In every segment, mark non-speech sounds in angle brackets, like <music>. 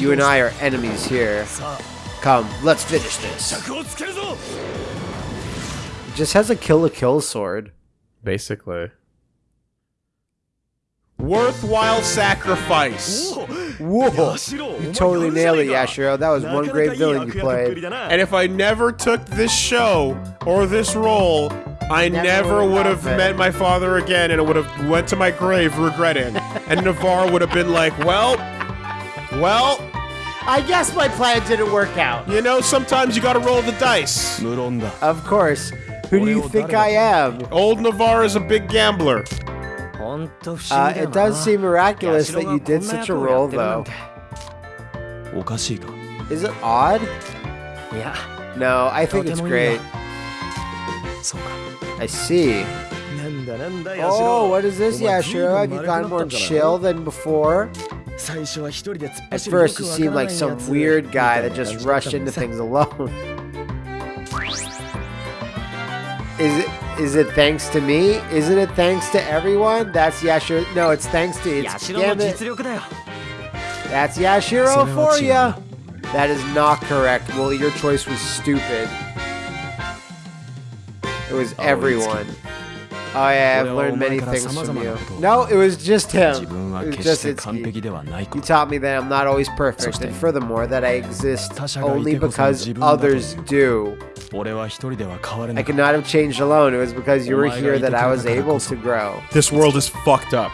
You and I are enemies here. Come, let's finish this just has a kill a kill sword. Basically. Worthwhile sacrifice. Whoa. You totally nailed it, Yashiro. That was one great villain you played. And if I never took this show or this role, I never, never would have met my father again and I would have went to my grave regretting. <laughs> and Navarre would have been like, well, well, I guess my plan didn't work out. You know, sometimes you gotta roll the dice. Of course. Who do you think I am? Old Navarre is a big gambler. Uh, it does seem miraculous that you did such a role, though. Is it odd? Yeah. No, I think it's great. I see. Oh, what is this, Yashiro? Have you gotten more chill than before? At first, you seemed like some weird guy that just rushed into things alone. <laughs> Is it is it thanks to me? Isn't it thanks to everyone? That's Yashiro. No, it's thanks to it's That's Yashiro for you. That is not correct. Well, your choice was stupid. It was everyone. Oh yeah, I've learned many things from you. No, it was just him. It was just Itsuki. You taught me that I'm not always perfect, and furthermore, that I exist only because others do. I could not have changed alone. It was because you were here that I was able to grow. This world is fucked up.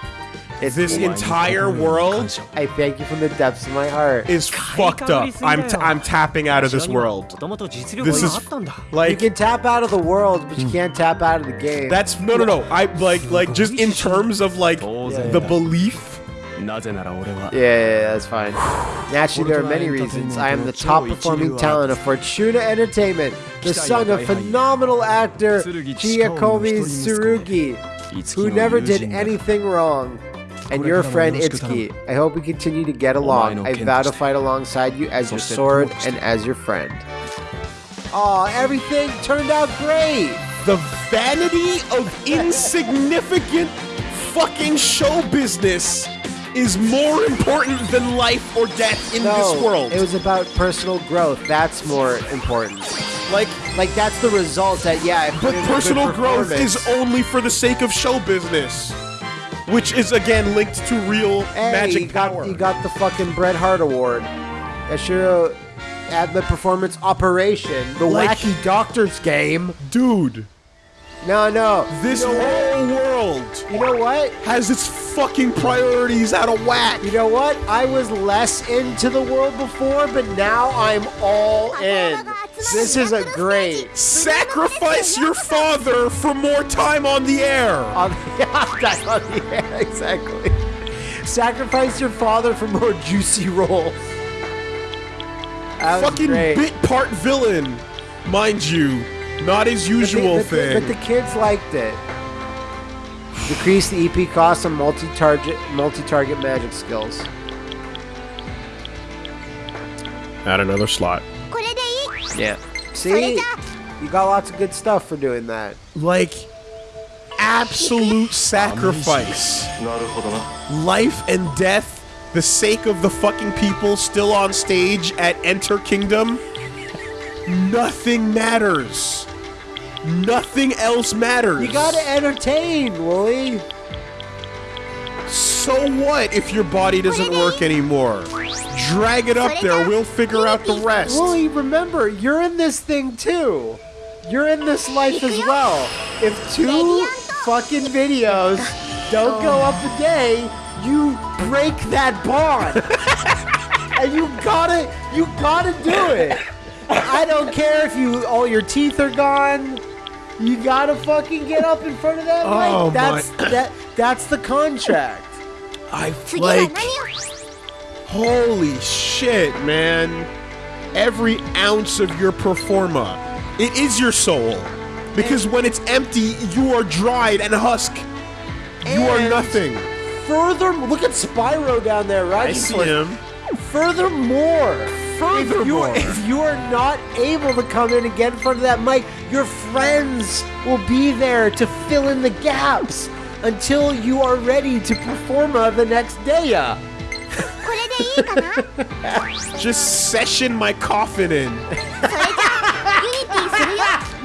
It's This お前に entire 心より world 感謝を I thank you from the depths of my heart. is fucked up. I'm, t- I'm tapping out of this world. もともと実力 This が is あったんだ You like can tap out of the world, but you can't tap out of the game. that's no no no. I like like just in terms of like Yeah, the yeah. belief. なぜなら俺は Yeah, yeah, yeah, that's fine. Naturally, there are many reasons. I am the top performing talent of Fortuna Entertainment, the son of phenomenal actor Chiyakomi Tsurugi, who never did anything wrong. And your friend Itsuki. I hope we continue to get along. I vow to fight alongside you as your sword and as your friend. Aw, everything turned out great! The vanity of <laughs> insignificant fucking show business is more important than life or death in No, this world. it was about personal growth. That's more important. like Like that's the result that yeah. But in a good personal growth is only for the sake of show business, which is again linked to real Hey, magic you got power. you got the fucking Bret Hart Award. Yashiro at the performance operation, the Like- wacky doctor's game. Dude, No, no. this whole world you know what? has its fucking priorities out of whack. You know what? I was less into the world before, but now I'm all in. This is a great. Sacrifice your father for more time on the air. <laughs> On the, <laughs> on the air, exactly. Sacrifice your father for more juicy roles. That fucking bit part villain, mind you, not his But the- usual but the- thing. But the kids liked it. Decrease the EP cost on multi-target multi-target magic skills. Add another slot. Yeah. See? You got lots of good stuff for doing that. Like absolute sacrifice. Life and death, the sake of the fucking people still on stage at Enter Kingdom. Nothing matters. Nothing else matters. You gotta entertain, Woolie. So what if your body doesn't work anymore? Drag it up there, we'll figure out the rest. Woolie, remember, you're in this thing too. You're in this life as well. If two fucking videos <laughs> don't go up a day, you break that bond. <laughs> and you gotta, you gotta do it. I don't care if you all your teeth are gone. You gotta fucking get up in front of that oh, mic. Oh, that's my. that. That's the contract. I like. Holy shit, man! Every ounce of your performa, it is your soul, because and when it's empty, you are dried and husk. You are nothing. Furthermore, look at Spyro down there, right? I see him. Furthermore, if you, if you are not able to come in and get in front of that mic, your friends will be there to fill in the gaps until you are ready to perform uh, the next day. <laughs> Just session my coffin in. <laughs>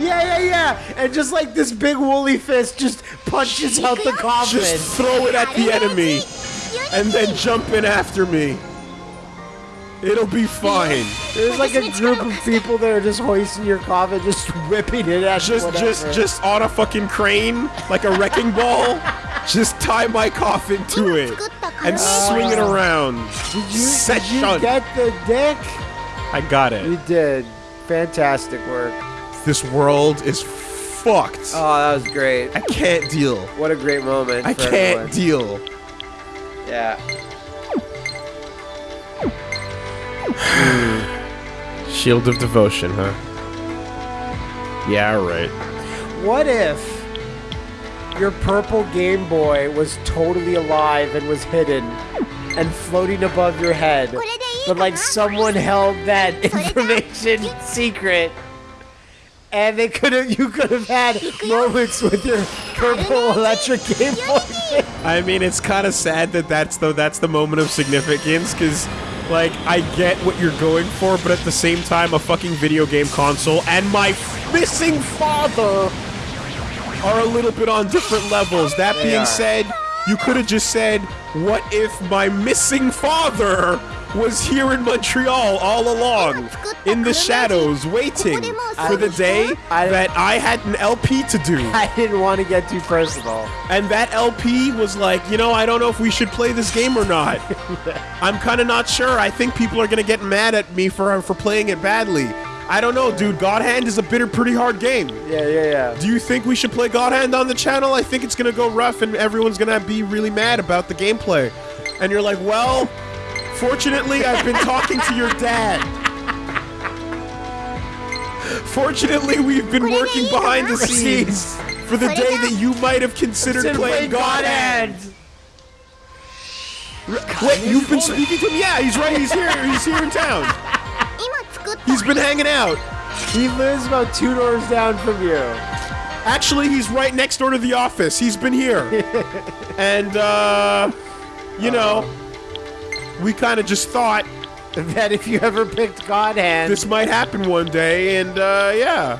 Yeah, yeah, yeah. And just like this big woolly fist just punches out the coffin. Just throw it at the enemy. And then jump in after me. It'll be fine. There's like a group of people that are just hoisting your coffin, just <laughs> whipping it at Just whatever. just just on a fucking crane like a wrecking ball. Just tie my coffin to it and swing it around. Did you, did you get the dick? I got it. You did. Fantastic work. This world is fucked. Oh, that was great. I can't deal. What a great moment. I for can't everyone. deal. Yeah. <laughs> Shield of Devotion, huh? Yeah, right. What if your purple Game Boy was totally alive and was hidden and floating above your head, but like someone held that <laughs> information secret? and they could have you could have had moments with your purple electric Game Boy. I mean, it's kind of sad that that's the that's the moment of significance because like, I get what you're going for, but at the same time, a fucking video game console and my missing father are a little bit on different levels. That They being are. said, you could have just said, "What if my missing father was here in Montreal all along, in the shadows, waiting for the day that I had an LP to do?" <laughs> I didn't want to get too personal. And that LP was like, you know, I don't know if we should play this game or not. <laughs> I'm kind of not sure. I think people are gonna get mad at me for for playing it badly. I don't know, dude. God Hand is a bitter, pretty hard game. Yeah, yeah, yeah. Do you think we should play God Hand on the channel? I think it's gonna go rough, and everyone's gonna be really mad about the gameplay. And you're like, well, Fortunately, I've been talking to your dad. Fortunately, we've been working behind the scenes for the day that you might have considered playing God Hand. God Wait, you've been speaking to him? Yeah, he's right. He's here. He's here in town. He's been hanging out. He lives about two doors down from you. Actually, he's right next door to the office. He's been here. <laughs> and, uh, you uh -oh. know, um, we kind of just thought That if you ever picked God Hand, this might happen one day, and, uh, yeah.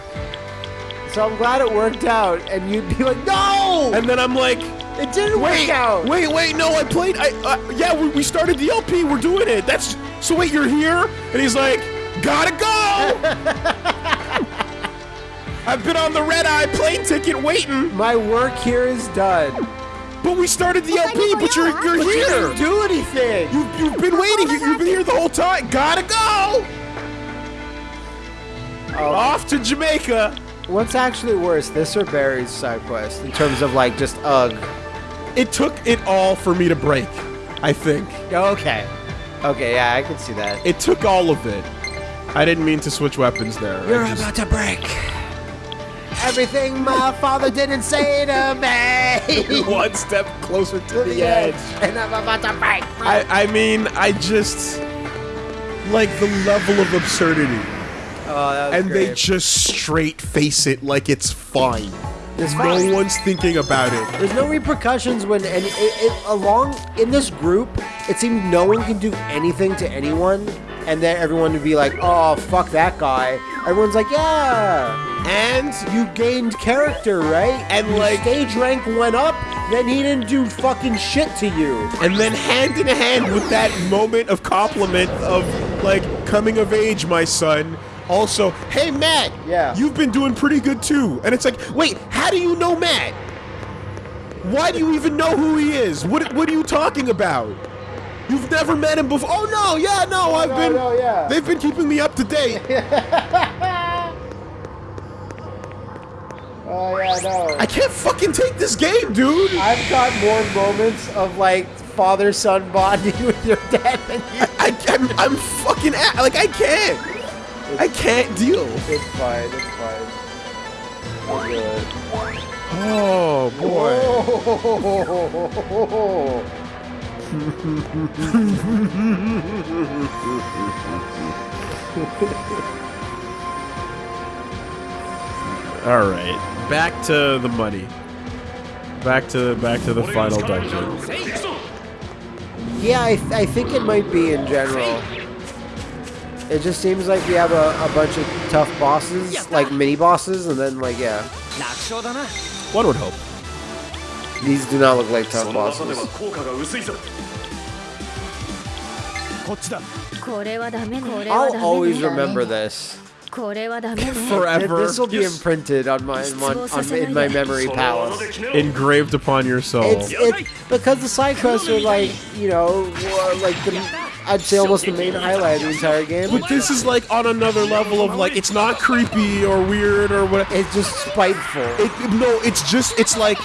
so I'm glad it worked out. And you'd be like, no, And then I'm like, it didn't wait, work out. wait, wait, no, I played, I, uh, yeah, we, we started the LP, we're doing it. That's, so wait, you're here? And he's like, gotta go! <laughs> I've been on the red eye plane ticket waiting, My work here is done. But we started the LP, but you're, you're But you here! didn't do anything. You, you've been waiting. You, you've been here the whole time. Gotta go. Oh. Off to Jamaica. What's actually worse, this or Barry's side quest in terms of like just ugh? It took it all for me to break. I think Okay, okay, yeah, I can see that. it took all of it. I didn't mean to switch weapons there. I just- about to break. Everything my father didn't say to me. <laughs> one step closer to the edge. and I'm about to break. I, I mean, I just like the level of absurdity, Oh, that was and they just straight face it like it's fine. It's No fine. one's thinking about it. There's no repercussions when and it, it, along in this group, it seemed no one can do anything to anyone, and then everyone would be like, "Oh, fuck that guy." Everyone's like, "Yeah." And You gained character, right? And, Your like- stage rank went up. Then he didn't do fucking shit to you. and then hand in hand with that moment of compliment of like coming of age, my son. Also, hey Matt, Yeah. you've been doing pretty good too. And it's like, wait, how do you know Matt? Why do you even know who he is? What What are you talking about? You've never met him before. Oh no, yeah, no, oh, I've no, been. no, yeah. They've been keeping me up to date. <laughs> Oh yeah, no. I can't fucking take this game, dude. I've got more moments of like father-son bonding <laughs> with your dad than you. I, I'm, I'm fucking at, like I can't. I can't deal. It's fine. It's fine. Oh boy. <laughs> All right, back to the money. Back to back to the final dungeon. Yeah, I, th- I think it might be in general. It just seems like we have a, a bunch of tough bosses, like mini bosses, and then like yeah, One would hope. these do not look like tough の技で bosses. は効果が薄いぞこっちだこれはダメねこれは I'll ダメ always ね remember this. <laughs> forever. This will be imprinted on my on, on, in my memory palace, engraved upon your soul. It's, because the side quests are like you know like the I'd say almost the main highlight of the entire game. But this is like on another level of like it's not creepy or weird or what. It's just spiteful. It, no, it's just it's like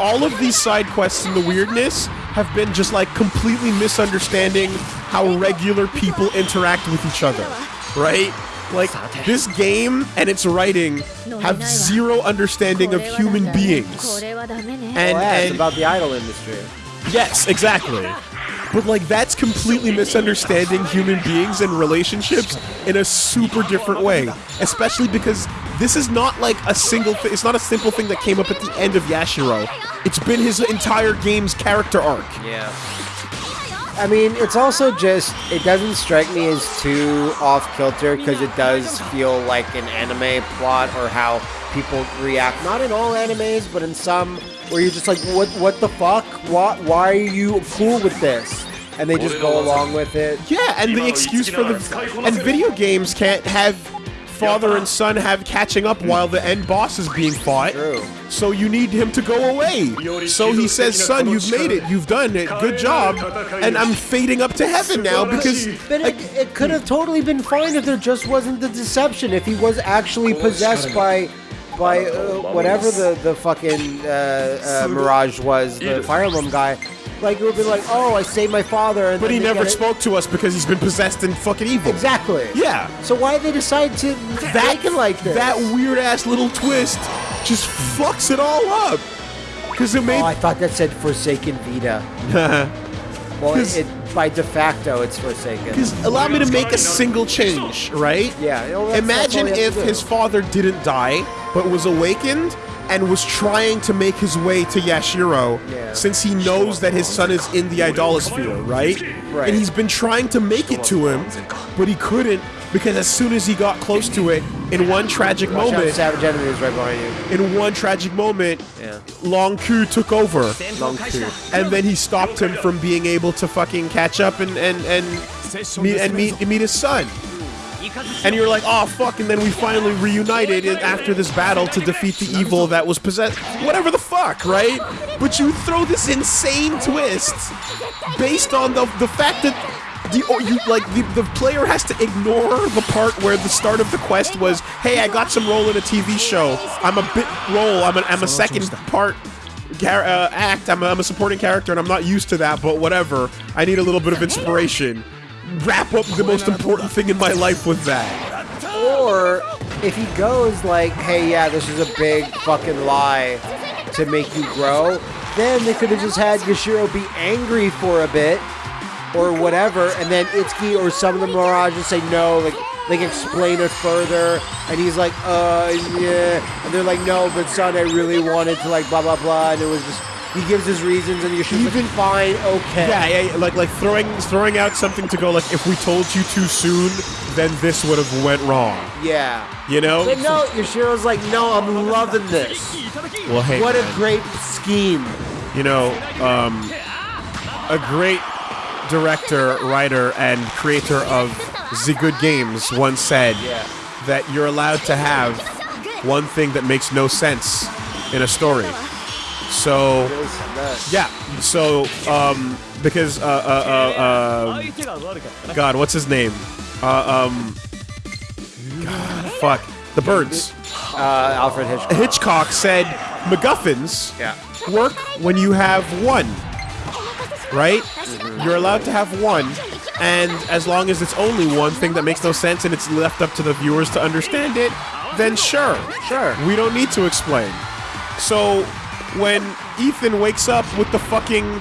all of these side quests and the weirdness have been just like completely misunderstanding how regular people interact with each other, right? Like, this game and its writing have zero understanding of human beings. And, and about the idol industry. Yes, exactly. But like that's completely misunderstanding human beings and relationships in a super different way. Especially because this is not like a single thing. It's not a simple thing that came up at the end of Yashiro. It's been his entire game's character arc. Yeah. I mean, it's also just, it doesn't strike me as too off kilter because it does feel like an anime plot or how people react. Not in all animes, but in some where you're just like, what what the fuck? What, why are you cool with this? And they just go along with it. Yeah, and the excuse for the and video games can't have father and son have catching up while the end boss is being fought. True. So you need him to go away. So he says, "Son, you've made it. You've done it. Good job." And I'm fading up to heaven now because But it, it could have totally been fine if there just wasn't the deception. If he was actually possessed by, by uh, whatever the the fucking uh, uh, Mirage was, the Fire Emblem guy. Like it would be like, oh, I saved my father. And But he never it- spoke to us because he's been possessed and fucking evil. Exactly. Yeah. So why they decide to That it like this? That weird ass little twist just fucks it all up. Because it made Oh, I thought that said Forsaken Vita. <laughs> Well, Because- it, by de facto, it's Forsaken. Because allow me to make a single change, right? Yeah, you that's- that's Imagine if his father didn't die, but was awakened and was trying to make his way to Yashiro, Yeah. since he knows that his son is in the idolasphere, right? Right. And he's been trying to make it to him, but he couldn't because as soon as he got close to it, in one tragic Watch out, moment, Savage Enemy is right behind you. in one tragic moment, Yeah. Long Ku took over. Long two. and then he stopped him from being able to fucking catch up and and and meet and meet meet his son. And you're like, oh fuck! And then we finally reunited after this battle to defeat the evil that was possessed. Whatever the fuck, right? But you throw this insane twist based on the the fact that. The, oh, you like the, the player has to ignore the part where the start of the quest was, "Hey, I got some role in a TV show. I'm a bit role. I'm a, I'm a second part uh, act. I'm a, I'm a supporting character, and I'm not used to that. But whatever. I need a little bit of inspiration. Wrap up the most important thing in my life with that. Or if he goes like, hey, yeah, this is a big fucking lie to make you grow, then they could have just had Yashiro be angry for a bit or whatever, and then Itsuki or some of the Mirage just say no, like like explain it further, and he's like, uh, yeah, and they're like, no, but son, I really wanted to like blah blah blah, and it was just he gives his reasons, and Yashiro's Even- like, fine, okay, Yeah, yeah, like like throwing throwing out something to go like if we told you too soon, then this would have went wrong. yeah. You know? But no, Yashiro's like, no, I'm loving this. Well, hey, What a great scheme. you know, um, a great director, writer, and creator of the good games once said Yeah. that you're allowed to have one thing that makes no sense in a story. So yeah, so um, because uh, uh, uh, uh, God, what's his name? Uh, um, God, fuck the birds. Uh, Alfred Hitchcock. Hitchcock said MacGuffins work when you have one, right? Mm-hmm. You're allowed to have one, and as long as it's only one thing that makes no sense and it's left up to the viewers to understand it, then sure, sure, we don't need to explain. So when Ethan wakes up with the fucking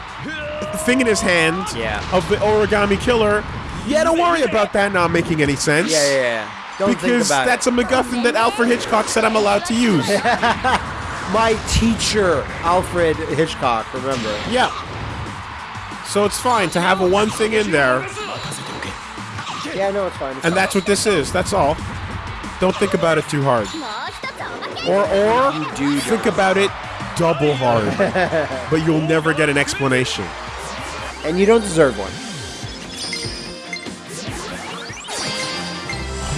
thing in his hand yeah. of the origami killer. Yeah, don't worry about that not making any sense. Yeah, yeah, yeah. Don't because that's it. a MacGuffin that Alfred Hitchcock said I'm allowed to use. <laughs> My teacher, Alfred Hitchcock, remember? Yeah. So it's fine to have a one thing in there. Yeah, no, it's fine. It's and that's what this is. That's all. Don't think about it too hard. Or, or, think about it double hard. but you'll never get an explanation. And you don't deserve one.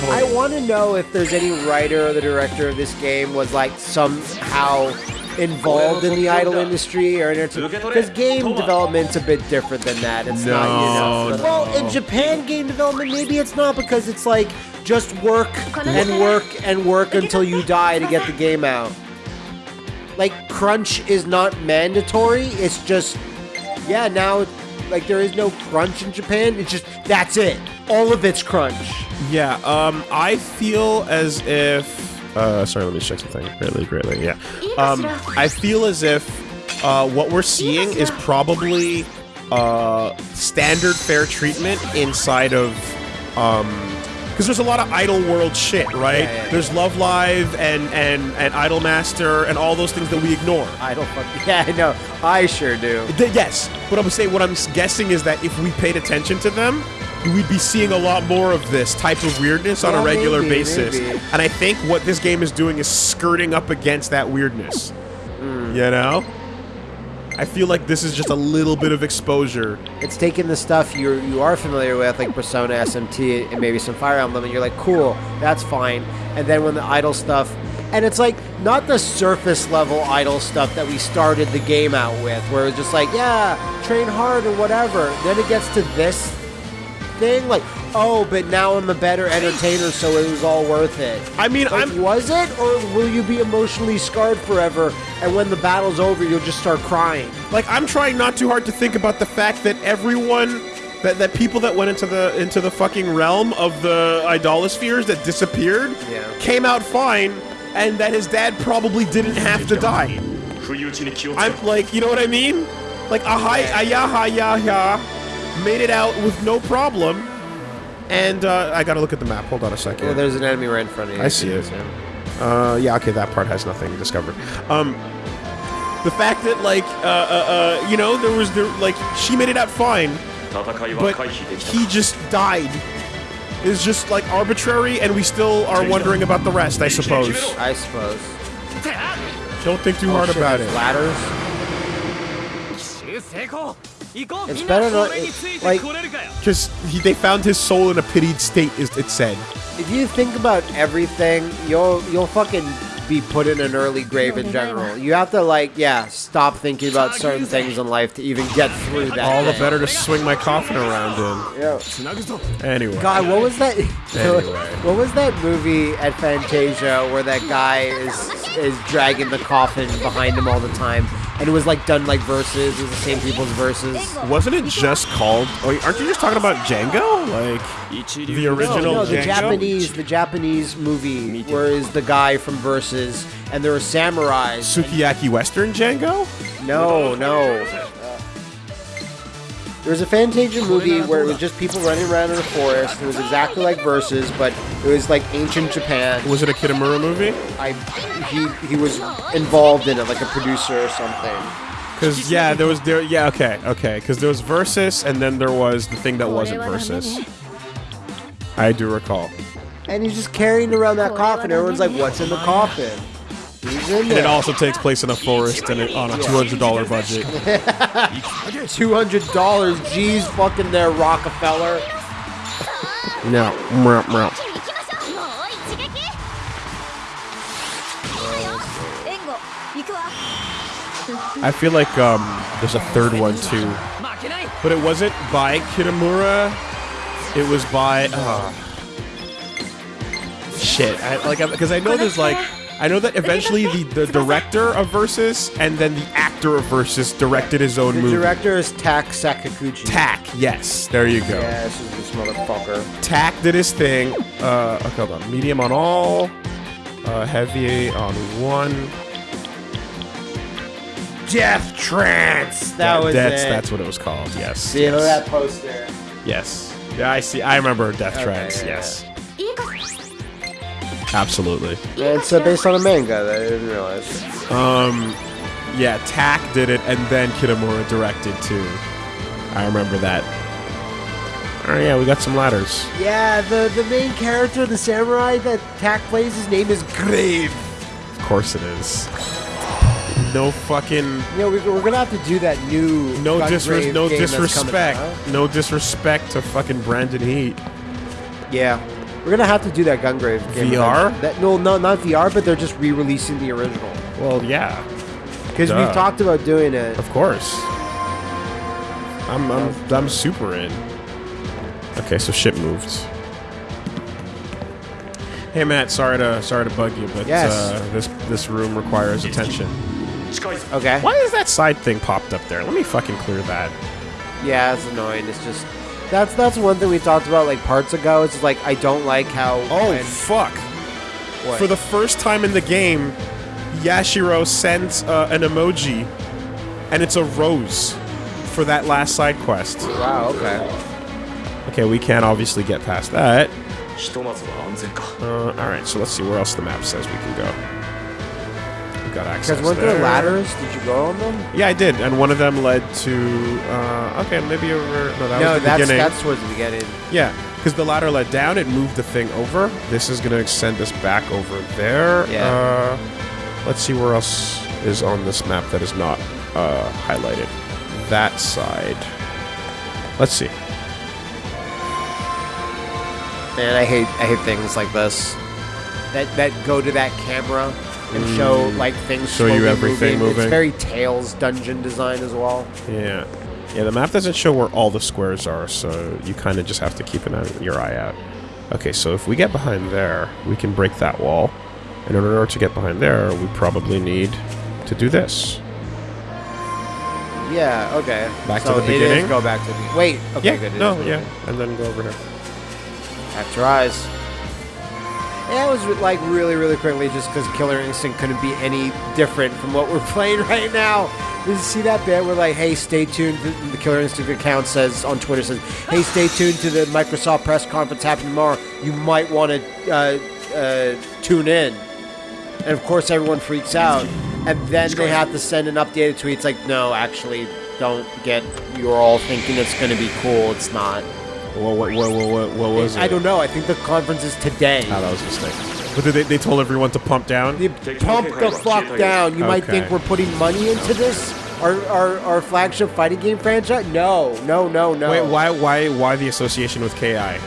Oh. I want to know if there's any writer or the director of this game was like somehow involved in the idol industry or anything. because game development's a bit different than that. It's not, you know. No, Well, in Japan, game development maybe it's not because it's like just work and work and work until you die to get the game out. Like crunch is not mandatory. It's just yeah. Now, like there is no crunch in Japan. It's just that's it. All of it's crunch. Yeah, um, I feel as if. Uh, sorry, let me check something. Greatly, greatly, yeah. Um, I feel as if uh, what we're seeing is probably uh, standard fair treatment inside of. Um, because there's a lot of Idol World shit, right? Yeah, yeah, yeah. There's Love Live and and and Idol Master and all those things that we ignore. Idol, don't <laughs> yeah. I know. I sure do. Th- yes, but I'm saying what I'm guessing is that if we paid attention to them, we'd be seeing a lot more of this type of weirdness on a regular maybe, basis. maybe. And I think what this game is doing is skirting up against that weirdness. Hmm. You know? I feel like this is just a little bit of exposure. It's taking the stuff you you are familiar with, like Persona, SMT, and maybe some Fire Emblem, and you're like, cool, that's fine. And then when the idol stuff, and it's like not the surface level idol stuff that we started the game out with, where it's just like, yeah, train hard or whatever. Then it gets to this thing? Like, oh, but now I'm a better entertainer, so it was all worth it. I mean, like, I'm... was it, or will you be emotionally scarred forever? And when the battle's over, you'll just start crying. Like, I'm trying not too hard to think about the fact that everyone that, that people that went into the into the fucking realm of the idolaspheres that disappeared yeah. came out fine, and that his dad probably didn't have to die. I'm like, you know what I mean? Like, ahai, yeah made it out with no problem. And uh, I gotta look at the map. Hold on a second. Well, there's an enemy right in front of you. I see it. Uh, yeah, okay, that part has nothing discovered. Um, the fact that, like, uh, uh, uh you know, there was, there, like, she made it out fine, but he just died is just like arbitrary and we still are wondering about the rest, I suppose. I suppose. Don't think too oh, hard shit, about it. Ladders. It's better not, it, like, because they found his soul in a pitied state, is it said. If you think about everything, you'll, you'll fucking be put in an early grave in general. You have to, like, yeah, stop thinking about certain things in life to even get through that. All the better to swing my coffin around in. Yeah. Anyway. God, what was that? Anyway. <laughs> What was that movie at Fantasia where that guy is is dragging the coffin behind him all the time? And it was like done like verses, it was the same people's verses. Wasn't it just called? Oh, aren't you just talking about Django? Like the original No, the Django? Japanese, the Japanese movie where is the guy from Versus, and there were samurais. Sukiyaki Western Django? No, no. There was a Fantasia movie where it was just people running around in a forest. It was exactly like Versus, but it was like ancient Japan. Was it a Kitamura movie? I he he was involved in it, like a producer or something. Because yeah, there was there. Yeah, okay, okay. Because there was Versus, and then there was the thing that wasn't Versus. I do recall. And he's just carrying around that coffin. Everyone's like, "What's in the coffin?" And it also takes place in a forest and it, on a $200 budget. $200, geez, fucking there, Rockefeller. no. I feel like um, there's a third one too, but it wasn't by Kitamura. It was by uh, shit. I, like because I know there's like I know that eventually the, the director <laughs> of Versus and then the actor of Versus directed his own The movie. director is Tak Sakaguchi. Tack, yes, there you go. Yeah, this is this motherfucker. Tack did his thing. Uh, okay, hold on. Medium on all. Uh, heavy on one. Death Trance. That was that's it. that's what it was called. Yes. See, look yes. at that poster. Yes. Yeah, I see. I remember Death Okay, Trance. yeah, yes. いいか Absolutely. It's uh, based on a manga that I didn't realize. Um, yeah, Tak did it, and then Kitamura directed too. I remember that. Oh yeah, we got some ladders. Yeah, the, the main character, the samurai that Tak plays, his name is Grave. Of course it is. No fucking You know, we, we're gonna have to do that new no disres- no disrespect. out. No disrespect to fucking Brandon Heat. Yeah, we're gonna have to do that Gungrave game VR. That no, no, not VR, but they're just re-releasing the original. Well, yeah, because we've talked about doing it. Of course. I'm I'm I'm super in. Okay, so ship moved. Hey Matt, sorry to sorry to bug you, but yes. uh, this this room requires attention. Okay. Why is that side thing popped up there? Let me fucking clear that. Yeah, it's annoying. It's just that's that's one thing we talked about like parts ago. It's just, like I don't like how. Oh when- fuck! What? For the first time in the game, Yashiro sends uh, an emoji, and it's a rose for that last side quest. Wow. Okay. Okay, we can't obviously get past that. Uh, all right, so let's see where else the map says we can go. Got access Because weren't there. there ladders? Did you go on them? Yeah, I did, and one of them led to. Uh, okay, maybe over. No, that no, was the that's beginning. that's towards the beginning. Yeah, because the ladder led down, it moved the thing over. This is gonna extend us back over there. Yeah. Uh, let's see where else is on this map that is not uh, highlighted. That side. Let's see. Man, I hate I hate things like this. That that go to that camera and show like things Mm. Show you everything moving. It's very Tales dungeon design as well. Yeah. Yeah, the map doesn't show where all the squares are, so you kind of just have to keep an eye, your eye out. Okay, so if we get behind there, we can break that wall. And in order to get behind there, we probably need to do this. Yeah. Okay. Back to the beginning? go back to the wait. Okay. yeah, Good. no, yeah, and then go over here. Back to it was like really, really quickly just because Killer Instinct couldn't be any different from what we're <laughs> playing right now. Did you see that bit where like, hey, stay tuned? The, the Killer Instinct account says on Twitter says, hey, stay <gasps> tuned to the Microsoft press conference happening tomorrow. You might want to uh, uh, tune in. And of course, everyone freaks out. And then they have to send an updated tweet. It's like, no, actually, don't get. You're all thinking it's going to be cool. It's not. What, what, what, what, what, was it? I don't know. I think the conference is today. Oh, that was a mistake. But they, they told everyone to pump down? You pump the fuck down. You might Okay. think we're putting money into this, our, our, our flagship fighting game franchise. No, no, no, no. Wait, why, why, why the association with KI?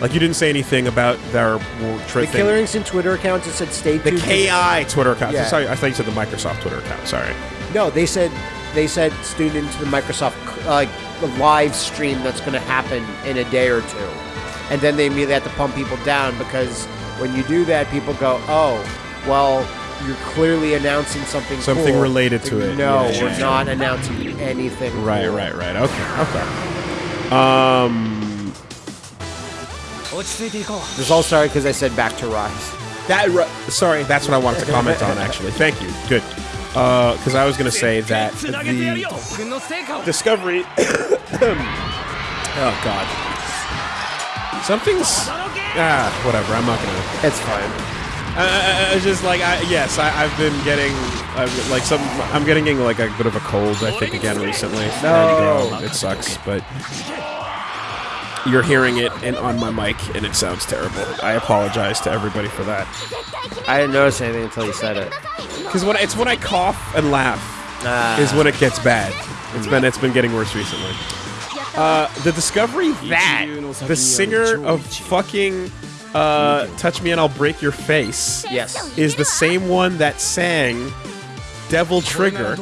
Like you didn't say anything about their The tri- thing. Killer Instinct Twitter account just said stay The tuned. to- KI Twitter account. Yeah. Sorry, I thought you said the Microsoft Twitter account. Sorry. No, they said they said student into the Microsoft uh, like the live stream that's going to happen in a day or two. And then they immediately have to pump people down because when you do that, people go, oh, well, you're clearly announcing something Something cool. related to no, it. No, yeah, we're yeah. not announcing anything. Right, cool. right, right. Okay, okay. Um. This all started because I said back to rise. That sorry, that's what I wanted to comment on. Actually, thank you. Good because uh, I was going to say that the discovery. <coughs> oh God, something's ah whatever. I'm not gonna. It's fine. I, it's just like I, yes, I, have been getting like some. I'm getting like a bit of a cold. I think again recently. No, and, it sucks, but you're hearing it in, on my mic, and it sounds terrible. I apologize to everybody for that. I didn't notice anything until you said it. Because when it's when I cough and laugh Ah. is when it gets bad. It's been it's been getting worse recently. Uh, the discovery that the singer of fucking uh, "Touch Me and I'll Break Your Face" Yes. is the same one that sang "Devil Trigger"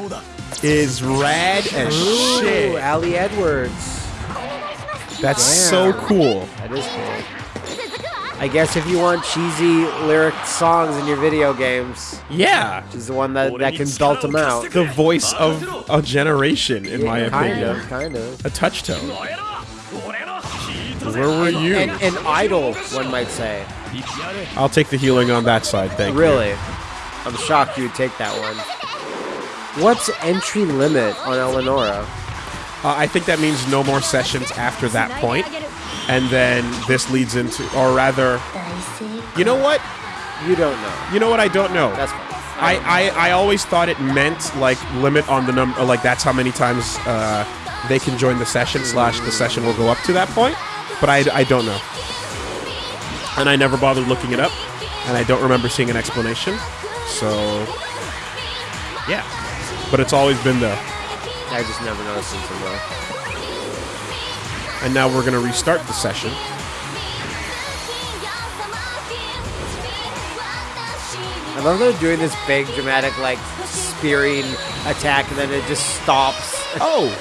is rad as Ooh, shit. Ali Edwards. That's Damn. so cool. That is cool. I guess if you want cheesy lyric songs in your video games, yeah, she's the one that, that can belt them out. The voice of a generation, in yeah, my kind opinion. Of, kind of. A touchstone. Where were you? An, an idol, one might say. I'll take the healing on that side, thank really? you. Really? I'm shocked you'd take that one. What's entry limit on Eleonora? Uh, I think that means no more sessions after that point, and then this leads into, or rather, you know what? You don't know. You know what? I don't know. That's fine. I, I, I always thought it meant like limit on the number, like that's how many times uh, they can join the session slash the session will go up to that point. But I, I don't know, and I never bothered looking it up, and I don't remember seeing an explanation. So yeah, but it's always been there. I just never noticed until now. And now we're gonna restart the session. I love they're doing this big dramatic like spearing attack and then it just stops. <laughs> Oh,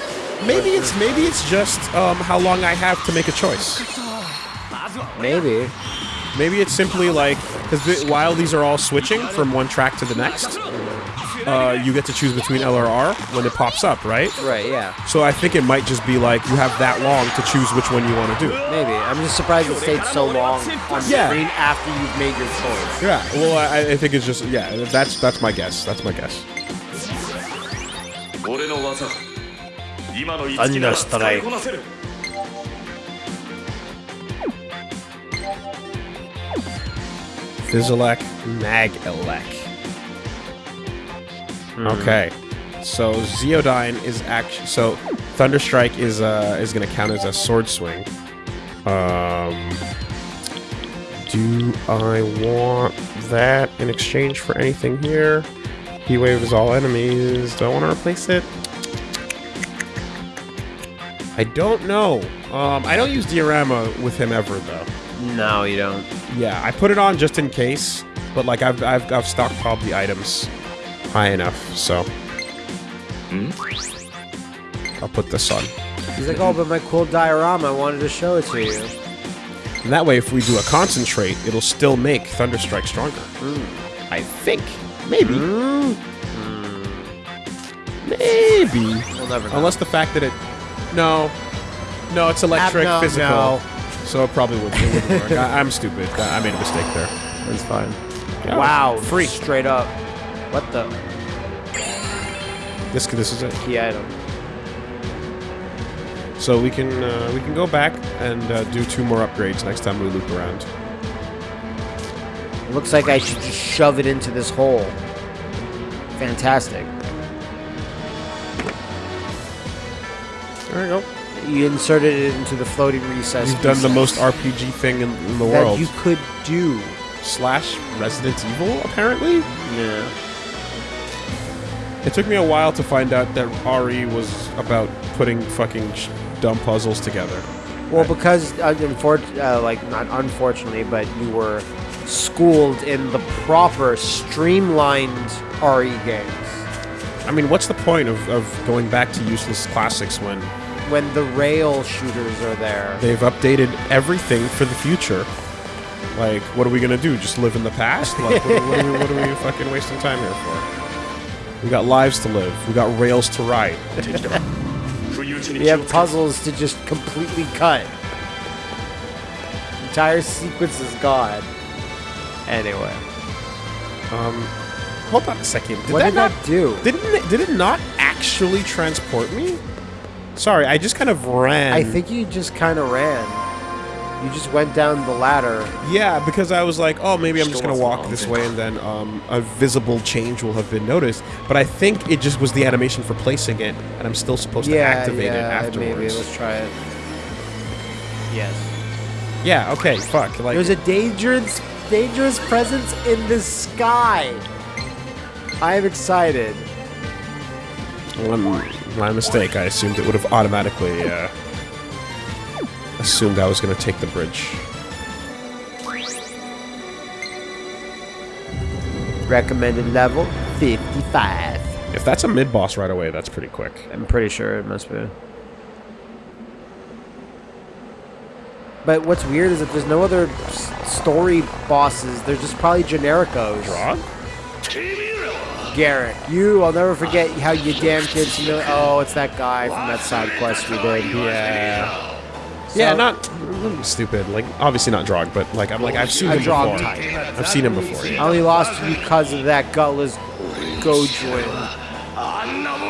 maybe it's maybe it's just um, how long I have to make a choice. Maybe. Maybe it's simply like because while these are all switching from one track to the next, uh, you get to choose between LRR when it pops up, right? Right, yeah. So I think it might just be like you have that long to choose which one you want to do. Maybe. I'm just surprised it stayed so long on yeah. screen after you've made your choice. Yeah. Well, I, I think it's just yeah. That's that's my guess. That's my guess. Thunder strike. Fizzlek, Magelec. Okay, so Ziodyne is actually so Thunderstrike is uh is gonna count as a sword swing. Um, do I want that in exchange for anything here? He waves all enemies. Do I want to replace it? I don't know. Um, I don't use diorama with him ever though. No, you don't. Yeah, I put it on just in case, but like I've I've, I've stockpiled the items high enough, so hmm? I'll put this on. He's like, oh, but my cool diorama, I wanted to show it to you. And that way, if we do a concentrate, it'll still make Thunderstrike stronger. Hmm. I think, maybe, hmm? maybe, We'll never know. unless the fact that it, no, no, it's electric, no, physical, no. so it probably would, it wouldn't work. I, I'm stupid. I I made a mistake there. That's fine. Yeah, wow, free. Straight up. What the? This this is a Key item. So we can uh, we can go back and uh, do two more upgrades next time we loop around. It looks like I should just shove it into this hole. Fantastic. There we go. You inserted it into the floating recess. You've done the most RPG thing in, in the that world. you could do. Slash Resident Evil, apparently. Yeah. It took me a while to find out that RE was about putting fucking sh- dumb puzzles together. Well, because uh, unfor- uh, like not unfortunately, but you were schooled in the proper streamlined RE games. I mean, what's the point of, of going back to useless classics when When the rail shooters are there. they've updated everything for the future? Like, what are we gonna do? Just live in the past? Like, what, what, are we, what are we <laughs> fucking wasting time here for? We got lives to live. We got rails to ride. <laughs> we have puzzles to just completely cut. Entire sequence is gone. Anyway. Um, hold on a second. Did what that did not, that do? Didn't it, did it not actually transport me? Sorry, I just kind of ran. I think you just kind of ran. You just went down the ladder. yeah, because I was like, oh, maybe I'm just gonna walk this way, and then um, a visible change will have been noticed. But I think it just was the animation for placing it, and I'm still supposed to yeah, activate it yeah, afterwards. maybe. Let's try it. Yes. Yeah. Okay. Fuck. Like. There's a dangerous, dangerous presence in the sky. I am excited. One, my mistake. I assumed it would have automatically uh, assumed I was gonna take the bridge. Recommended level 55. If that's a mid boss right away, that's pretty quick. I'm pretty sure it must be. But what's weird is that there's no other story bosses. They're just probably genericos. Rod? Garrick, you, I'll never forget how you damn kids. You know, oh, it's that guy from that side quest we did. Yeah. Yeah, not stupid. Like obviously not Drog, but like I'm like I've seen A him Drog before. type. I've seen him before. I Yeah. only lost because of that gutless Gojin.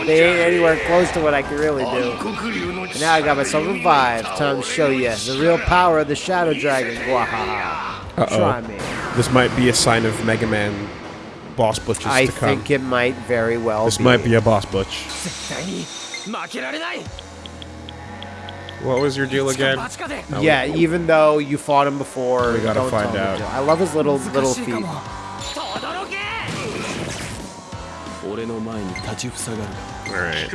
They ain't anywhere close to what I can really do. And now I got myself revived. Time to show you the real power of the Shadow Dragon. Wahaha. Uh-oh. Try me. This might be a sign of Mega Man boss butches I to come. I think it might very well this be. might be a boss butch. <laughs> What was your deal again? Yeah, we, even though you fought him before, we gotta find out. I love his little little feet. Right.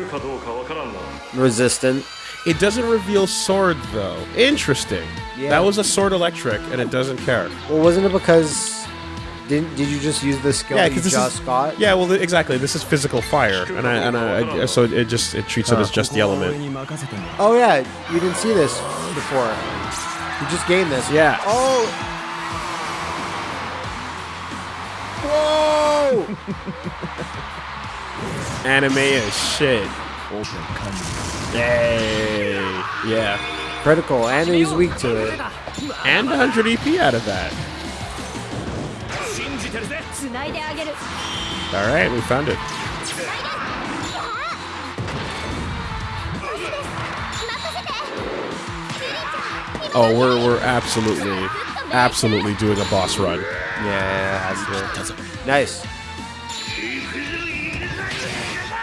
Resistant. It doesn't reveal sword though. Interesting. Yeah. That was a sword electric, and it doesn't care. Well, wasn't it because didn't did you just use the skill yeah, that this just is, got? Yeah, well, exactly. This is physical fire, and I and I, I so it just it treats huh. it as just the element. Oh yeah, you didn't see this before. You just gained this. Yeah. Oh. Whoa. <laughs> Anime is shit. Yay. Yeah. Critical, and he's weak to it. And 100 EP out of that. All right, we found it. Oh, oh we're we're absolutely, absolutely doing a boss run. Yeah, has to. Nice.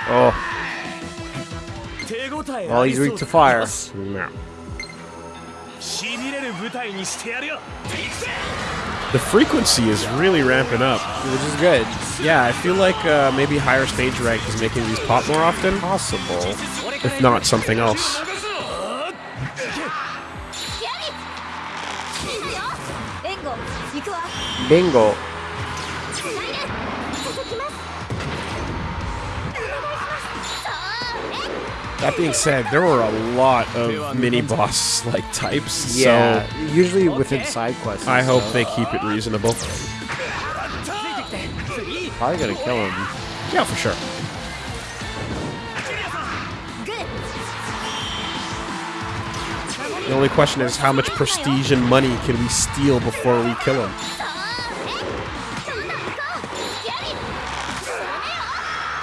Oh. Well, he's weak to fire. No the frequency is really ramping up, which is good. Yeah, I feel like uh, maybe higher stage rank is making these pop more often. Possible, if not something else. Bingo. That being said, there were a lot of mini boss like types. Yeah, so usually within side quests. I hope so. they keep it reasonable. Probably gonna kill him. Yeah, for sure. The only question is how much prestige and money can we steal before we kill him?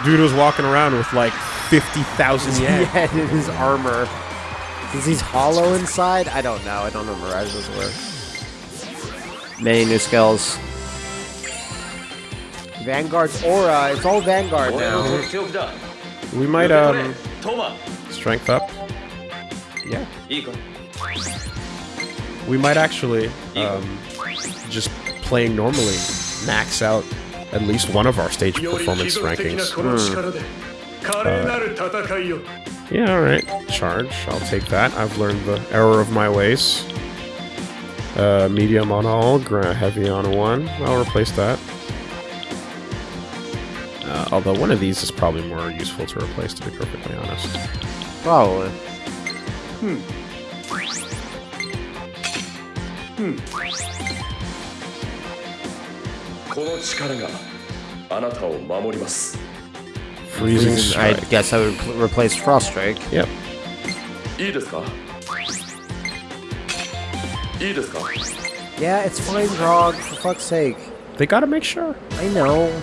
Dude was walking around with like 50,000 <laughs> yen. yeah, in his armor. Is he hollow inside? I don't know. I don't know Mirage's were. Many new skills. Vanguard's aura. It's all Vanguard now. We might, um... Strength up. Yeah. We might actually, um, just playing normally, max out at least one of our stage performance rankings. Mm. の力で華麗なる戦いを Yeah, all right. Charge. I'll take that. I've learned the error of my ways. Uh, medium on all, gra- heavy on one. I'll replace that. Uh, although one of these is probably more useful to replace, to be perfectly honest. Probably. この力があなたを守ります Freezing, I guess I would replace Frost Strike. Yep. Yeah, it's fine, Grog, for fuck's sake. They gotta make sure. I know.